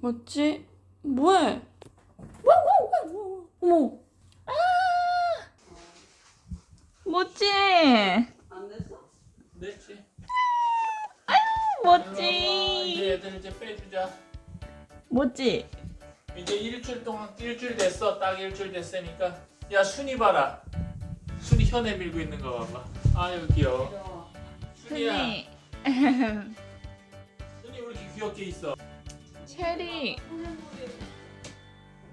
뭐지? 뭐해? 뭐야 뭐야 뭐야 어머 아 뭐지? 안 됐어? 됐지. 뭐지? 이제 애들 이제 빼주자. 뭐지? 이제 일주일 동안 일주일 됐어. 딱 일주일 됐으니까. 야 순이 봐라. 순이 혀 내밀고 있는 거 봐봐. 아유 귀여워. 순이야. 순이 순이 왜 이렇게 귀엽게 있어? 체리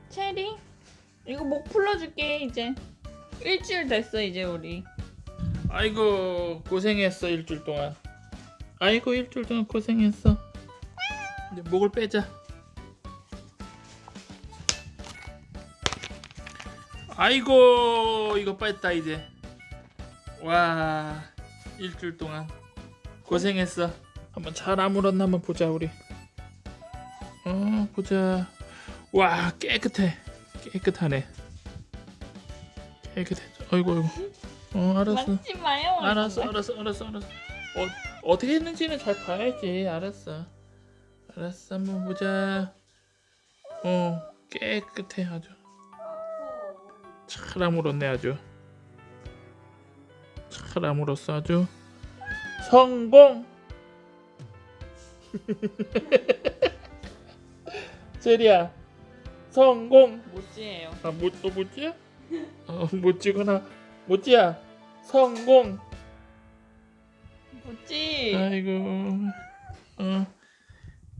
체리 이거 목 풀러줄게 이제 일주일 됐어 이제 우리 아이고 고생했어 일주일 동안. 아이고 일주일 동안 고생했어. 이제 목을 빼자. 아이고 이거 뺐다 이제. 와 일주일 동안 고생했어. 한번 잘 아물었나 한번 보자 우리. 어 보자. 와 깨끗해. 깨끗하네. 깨끗해. 아이고 아이고. 어 알았어. 만지 마요 알았어 알았어 알았어 알았어 어, 어떻게 했는지는 잘 봐야지 알았어 알았어 한번 보자 어 깨끗해 아주 잘 아물었네 아주 잘 아물었어 아주 성공 제리야 성공 뭐지예요 아, 못, 또 못지야? 어, 못지구나. 못지야. 성공. 뭐지 아이고. 어.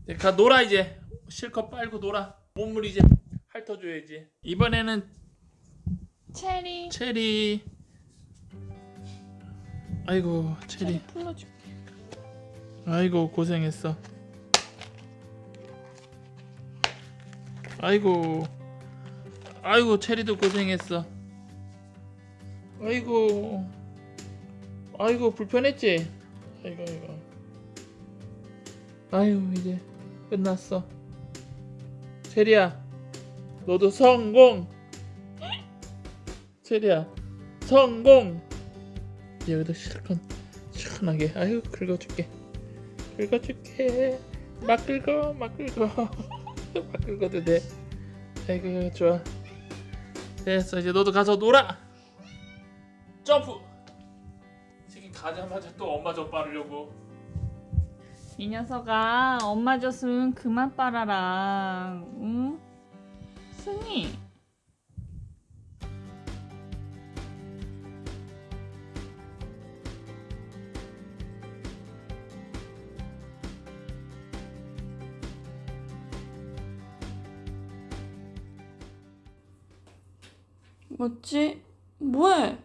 이제 가 놀아 이제. 실컷 빨고 놀아. 몸을 이제 핥아줘야지. 이번에는 체리 체리. 아이고 체리. 체리 풀러줄게 아이고 고생했어. 아이고. 아이고 체리도 고생했어. 아이고. 아이고 불편했지. 아이고 아이고. 아유 이제 끝났어. 체리야, 너도 성공. 체리야, 성공. 여기도 실컷 시원하게. 아유 긁어줄게. 긁어줄게. 막 긁어, 막 긁어. 막 긁어도 돼. 아이고 좋아. 됐어 이제 너도 가서 놀아. 점프. 지금 가자마자 또 엄마 젖 바르려고. 이 녀석아 엄마 줬으면 그만 빨아라 응? 승희 뭐지? 뭐해?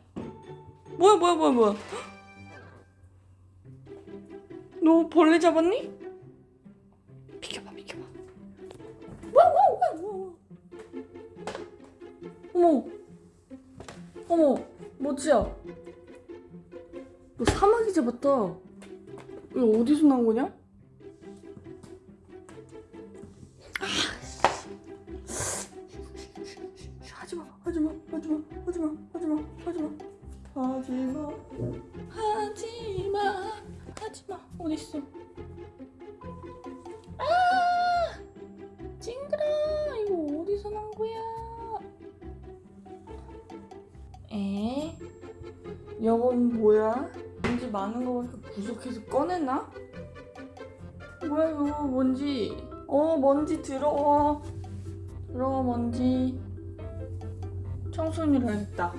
뭐야 뭐야 뭐야 뭐야 너 벌레 잡았니? 비켜봐 비켜봐 뭐야 뭐야 뭐야 어머 어머 뭐지야 너 사마귀 잡았다 이거 어디서 나온 거냐? 하지마 하지마 하지마 하지마 하지마 하지마. 하지마. 하지마 하지마. 어딨어? 아! 징그러! 이거 어디서 난 거야? 에? 이건 뭐야? 먼지 많은 거 보니까 구석해서 꺼냈나? 뭐야 이거 먼지? 어 먼지 들어와. 들어와 먼지 청소를 해야겠다